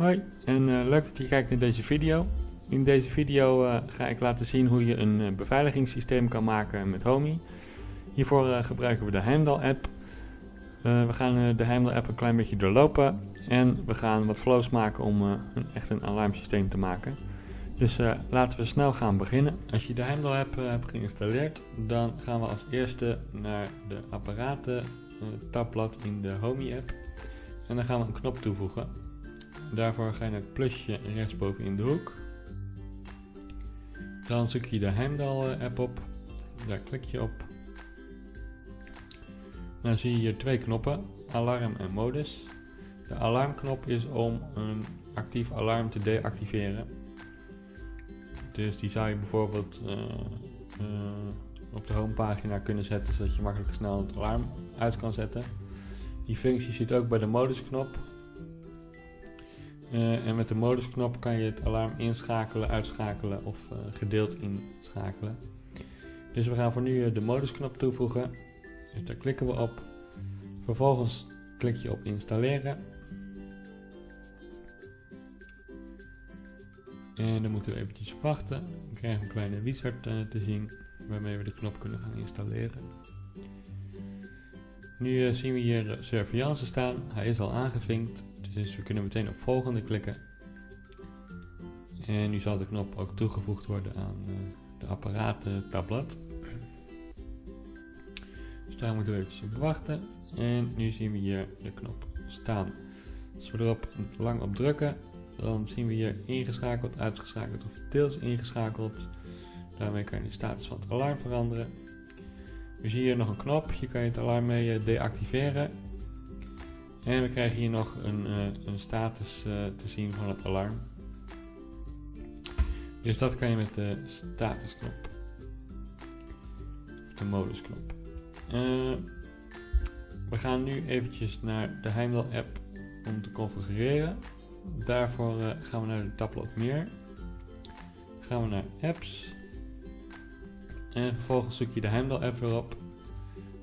Hoi en uh, leuk dat je kijkt naar deze video. In deze video uh, ga ik laten zien hoe je een uh, beveiligingssysteem kan maken met Homey. Hiervoor gebruiken we de Heimdall app. we gaan de Heimdall app een klein beetje doorlopen en we gaan wat flows maken om een, echt een alarmsysteem te maken. Dus laten we snel gaan beginnen. Als je de Heimdall app hebt geïnstalleerd, dan gaan we als eerste naar de apparaten tabblad in de Homey app. En dan gaan we een knop toevoegen. Daarvoor ga je naar het plusje rechtsboven in de hoek. Dan zoek je de Heimdall app op. Daar klik je op. Dan zie je hier twee knoppen, alarm en modus. De alarmknop is om een actief alarm te deactiveren. Dus die zou je bijvoorbeeld uh, uh, op de homepagina kunnen zetten, zodat je makkelijk snel het alarm uit kan zetten. Die functie zit ook bij de modusknop. Uh, en met de modusknop kan je het alarm inschakelen, uitschakelen of uh, gedeeld inschakelen. Dus we gaan voor nu uh, de modusknop toevoegen. Dus daar klikken we op. Vervolgens klik je op installeren. En dan moeten we eventjes wachten. Dan krijgen we een kleine wizard te zien waarmee we de knop kunnen gaan installeren. Nu zien we hier surveillance staan. Hij is al aangevinkt, dus we kunnen meteen op volgende klikken. En nu zal de knop ook toegevoegd worden aan uh, de apparatentablet. Dus daar moeten we eventjes op wachten. En nu zien we hier de knop staan. Als we erop lang op drukken, dan zien we hier ingeschakeld, uitgeschakeld of deels ingeschakeld. Daarmee kan je de status van het alarm veranderen. We zien hier nog een knop, hier kan je het alarm mee eh, deactiveren. En we krijgen hier nog een, uh, een status uh, te zien van het alarm. Dus dat kan je met de statusknop. De modusknop. Uh, we gaan nu eventjes naar de Heimdall app om te configureren. Daarvoor gaan we naar de tabblad meer. Gaan we naar apps. En vervolgens zoek je de Heimdall app weer op.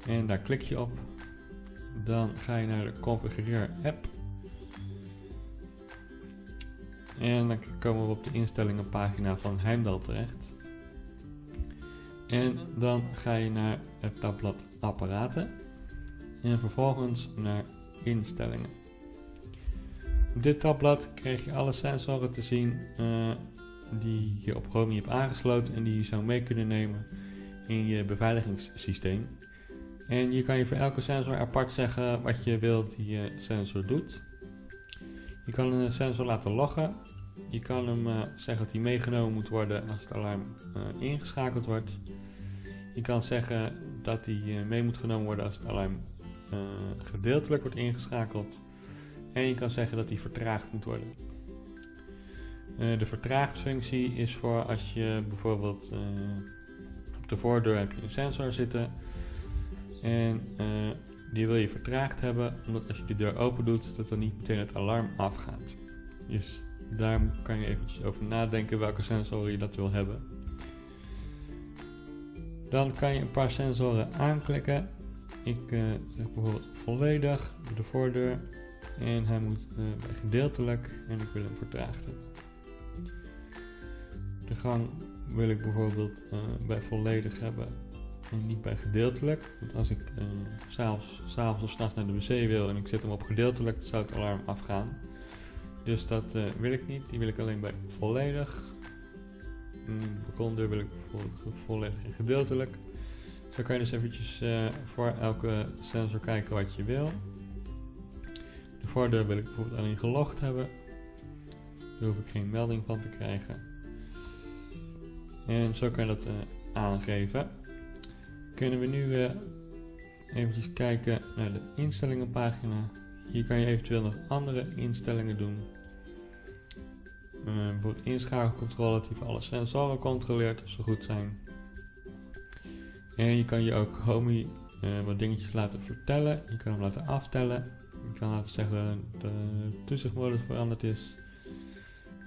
En daar klik je op. Dan ga je naar de configureer app. En dan komen we op de instellingen pagina van Heimdall terecht. En dan ga je naar het tabblad apparaten. En vervolgens naar instellingen. Op dit tabblad krijg je alle sensoren te zien uh, die je op Chromie hebt aangesloten en die je zou mee kunnen nemen in je beveiligingssysteem. En je kan je voor elke sensor apart zeggen wat je wilt die sensor doet. Je kan een sensor laten loggen. Je kan hem uh, zeggen dat hij meegenomen moet worden als het alarm uh, ingeschakeld wordt. Je kan zeggen dat hij uh, mee moet genomen worden als het alarm gedeeltelijk wordt ingeschakeld. En je kan zeggen dat hij vertraagd moet worden. de vertraagdfunctie is voor als je bijvoorbeeld op de voordeur heb je een sensor zitten en uh, die wil je vertraagd hebben, omdat als je de deur open doet, dat dan niet meteen het alarm afgaat. Dus daar kan je eventjes over nadenken welke sensoren je dat wil hebben. Dan kan je een paar sensoren aanklikken. Ik uh, zeg bijvoorbeeld volledig de voordeur en hij moet uh, gedeeltelijk en ik wil hem vertraagd hebben. De gang wil ik bijvoorbeeld bij volledig hebben en niet bij gedeeltelijk. Want als ik uh, s'avonds of s'nachts naar de wc wil en ik zet hem op gedeeltelijk, zou het alarm afgaan. Dus dat uh, wil ik niet, die wil ik alleen bij volledig. Mm, de balkondeur wil ik bijvoorbeeld volledig en gedeeltelijk. Zo kan je dus eventjes voor elke sensor kijken wat je wil. De voordeur wil ik bijvoorbeeld alleen gelogd hebben. Daar hoef ik geen melding van te krijgen. En zo kan je dat aangeven. Kunnen we nu uh, eventjes kijken naar de instellingenpagina. Hier kan je eventueel nog andere instellingen doen. Uh, bijvoorbeeld inschakelcontrole die voor alle sensoren controleert of ze goed zijn. En je kan je ook Homey wat dingetjes laten vertellen. Je kan hem laten aftellen. Je kan laten zeggen dat de toezichtmodus veranderd is.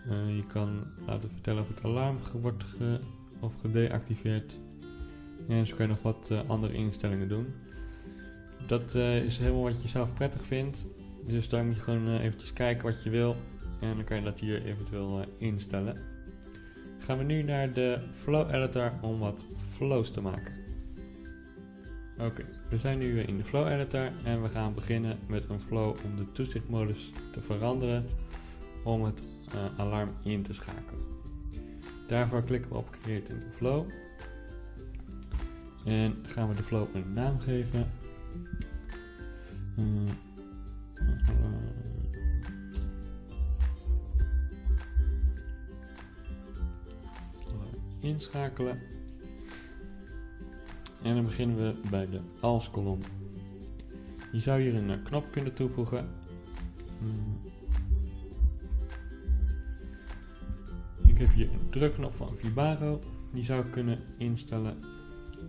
Je kan laten vertellen of het alarm wordt ge of gedeactiveerd. En zo kan je nog wat uh, andere instellingen doen. Dat uh, is helemaal wat je zelf prettig vindt. Dus daar moet je gewoon eventjes kijken wat je wil. En dan kan je dat hier eventueel instellen. Gaan we nu naar de Flow Editor om wat flows te maken. Oké, we zijn nu in de Flow Editor en we gaan beginnen met een flow om de toezichtmodus te veranderen om het alarm in te schakelen. Daarvoor klikken we op Create a Flow en gaan we de flow een naam geven. Uh, inschakelen. En dan beginnen we bij de als kolom. Je zou hier een knop kunnen toevoegen. Ik heb hier een drukknop van Vibaro. Die zou kunnen instellen.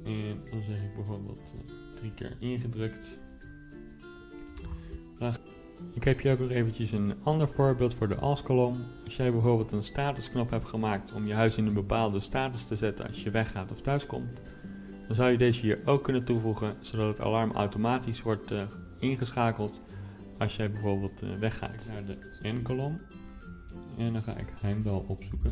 En dan zeg ik bijvoorbeeld uh, drie keer ingedrukt. Ik heb hier ook nog eventjes een ander voorbeeld voor de als-kolom. Als jij bijvoorbeeld een statusknop hebt gemaakt om je huis in een bepaalde status te zetten als je weggaat of thuiskomt, dan zou je deze hier ook kunnen toevoegen, zodat het alarm automatisch wordt uh, ingeschakeld als jij bijvoorbeeld uh, weggaat. Naar de N-kolom. En dan ga ik Heimdal opzoeken.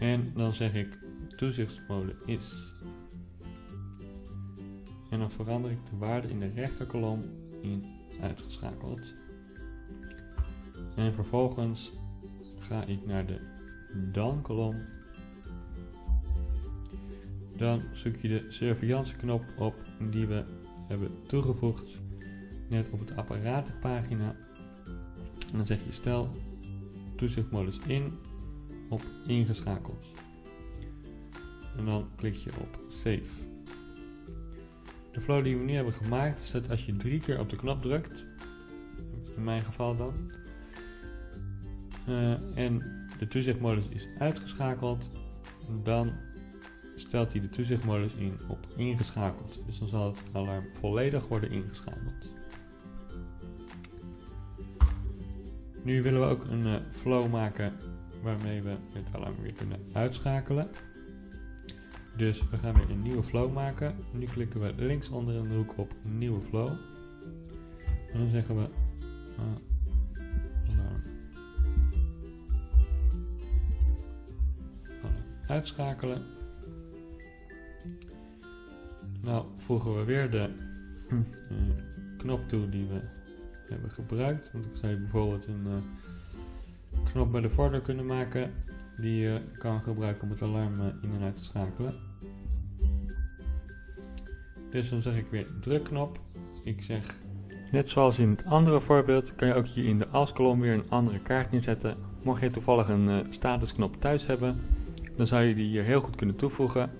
En dan zeg ik toezichtsmode is. En dan verander ik de waarde in de rechterkolom in uitgeschakeld. En vervolgens ga ik naar de dan kolom. Dan zoek je de surveillance knop op die we hebben toegevoegd net op het apparatenpagina. En dan zeg je stel toezichtmodus in op ingeschakeld. En dan klik je op save. De flow die we nu hebben gemaakt is dat als je drie keer op de knop drukt, in mijn geval dan, uh, en de toezichtmodus is uitgeschakeld, dan stelt hij de toezichtmodus in op ingeschakeld. Dus dan zal het alarm volledig worden ingeschakeld. Nu willen we ook een uh, flow maken waarmee we het alarm weer kunnen uitschakelen. Dus we gaan weer een nieuwe flow maken. Nu klikken we links onder in de hoek op nieuwe flow. En dan zeggen we uh, uitschakelen. Nou voegen we weer de uh, knop toe die we hebben gebruikt. Want ik zou je bijvoorbeeld een uh, knop bij de voordeur kunnen maken die je kan gebruiken om het alarm in en uit te schakelen. Dus dan zeg ik weer drukknop. Ik zeg, net zoals in het andere voorbeeld, kan je ook hier in de als-kolom weer een andere kaart neerzetten. Mocht je toevallig een uh, statusknop thuis hebben, dan zou je die hier heel goed kunnen toevoegen.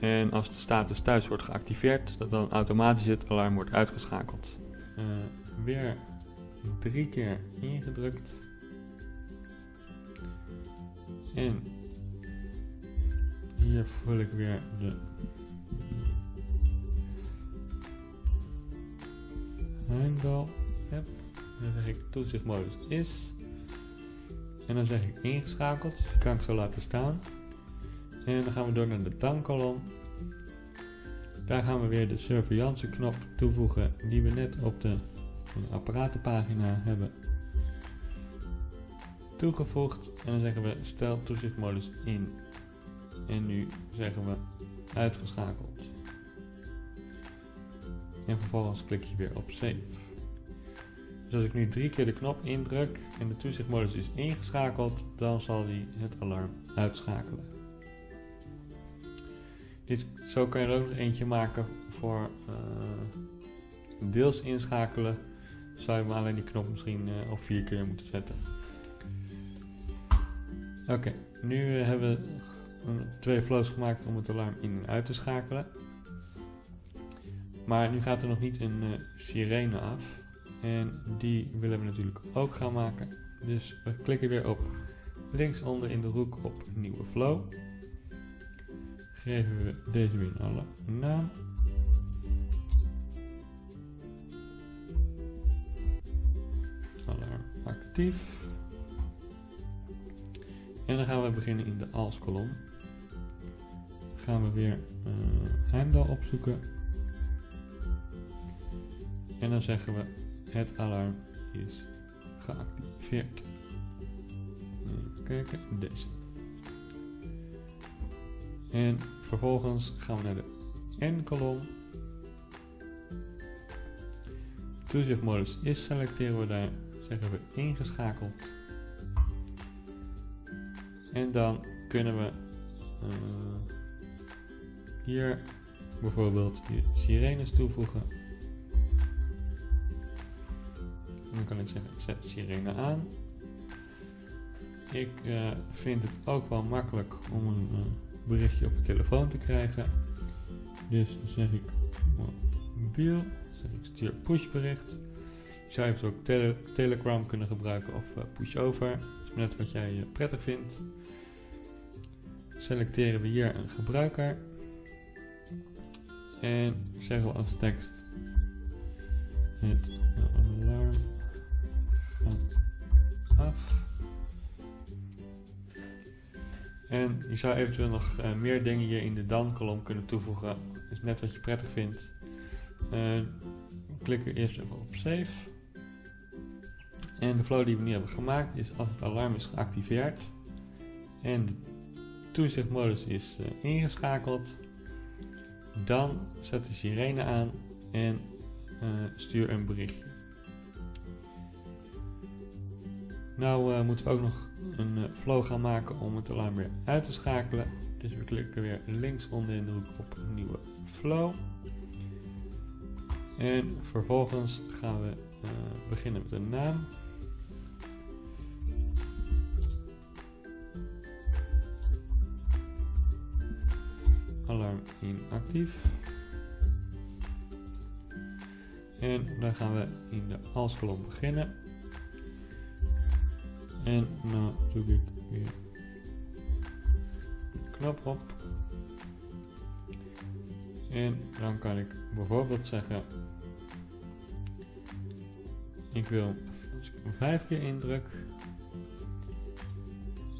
En als de status thuis wordt geactiveerd, dat dan automatisch het alarm wordt uitgeschakeld. Uh, weer drie keer ingedrukt. En hier vul ik weer de Heimdal app. Dan zeg ik toezichtmodus is. En dan zeg ik ingeschakeld. Dus kan ik zo laten staan. En dan gaan we door naar de tankkolom. Daar gaan we weer de surveillance knop toevoegen die we net op de apparatenpagina hebben toegevoegd. En dan zeggen we stel toezichtmodus in. En nu zeggen we uitgeschakeld. En vervolgens klik je weer op save. Dus als ik nu drie keer de knop indruk en de toezichtmodus is ingeschakeld, dan zal hij het alarm uitschakelen. Dit, zo kan je er ook nog eentje maken voor uh, deels inschakelen. Zou je maar alleen die knop misschien uh, op vier keer moeten zetten. Oké, nu hebben we twee flows gemaakt om het alarm in en uit te schakelen. Maar nu gaat er nog niet een uh, sirene af. En die willen we natuurlijk ook gaan maken. Dus we klikken weer op linksonder in de hoek op nieuwe flow. Geven we deze weer een alle naam. Alarm actief. En dan gaan we beginnen in de als kolom. Gaan we weer uh, Heimdal opzoeken. En dan zeggen we het alarm is geactiveerd. Even kijken, deze. En vervolgens gaan we naar de N-kolom. Toezichtmodus is selecteren we daar, zeggen we ingeschakeld. En dan kunnen we uh, hier bijvoorbeeld sirenes toevoegen. Dan kan ik zeggen, zet sirene aan. Ik uh, vind het ook wel makkelijk om een uh, berichtje op de telefoon te krijgen. Dus dan zeg ik mobiel, zeg ik stuur pushbericht. Je zou eventueel ook tele Telegram kunnen gebruiken of pushover. Net wat jij prettig vindt. Selecteren we hier een gebruiker. En zeggen we als tekst het alarm gaat af. En je zou eventueel nog uh, meer dingen hier in de dan-kolom kunnen toevoegen. is net wat je prettig vindt. Uh, klik er eerst even op save. En de flow die we nu hebben gemaakt is als het alarm is geactiveerd en de toezichtmodus is uh, ingeschakeld, dan zet de sirene aan en stuur een berichtje. Nou uh, moeten we ook nog een uh, flow gaan maken om het alarm weer uit te schakelen. Dus we klikken weer links onder in de hoek op nieuwe flow. En vervolgens gaan we uh, beginnen met een naam. Alarm inactief. En dan gaan we in de als-kolom beginnen. En nou doe ik weer de knop op. En dan kan ik bijvoorbeeld zeggen, ik wil als vijf keer indruk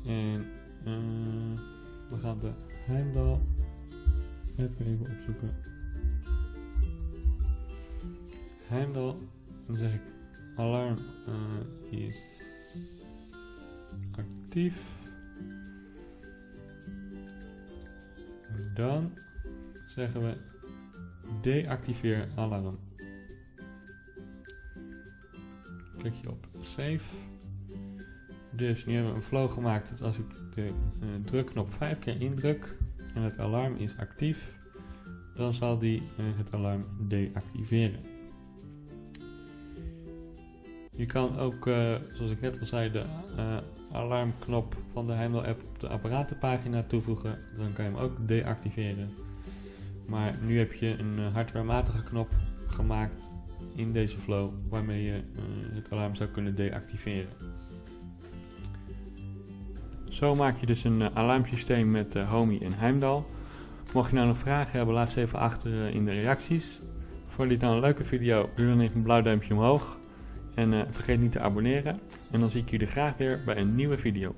en uh, we gaan de Heimdal even opzoeken. Heimdal, dan zeg ik alarm uh, is actief. Dan zeggen we deactiveer alarm. Klik je op save. Dus nu hebben we een flow gemaakt dat als ik de uh, drukknop 5 keer indruk en het alarm is actief, dan zal die uh, het alarm deactiveren. Je kan ook, uh, zoals ik net al zei, de alarmknop van de Heimdall app op de apparatenpagina toevoegen. Dan kan je hem ook deactiveren. Maar nu heb je een hardwarematige knop gemaakt in deze flow waarmee je het alarm zou kunnen deactiveren. Zo maak je dus een uh, alarmsysteem met Homey en Heimdall. Mocht je nou nog vragen hebben, laat ze even achter in de reacties. Vond je dit nou een leuke video? Doe dan even een blauw duimpje omhoog. En vergeet niet te abonneren. En dan zie ik jullie graag weer bij een nieuwe video.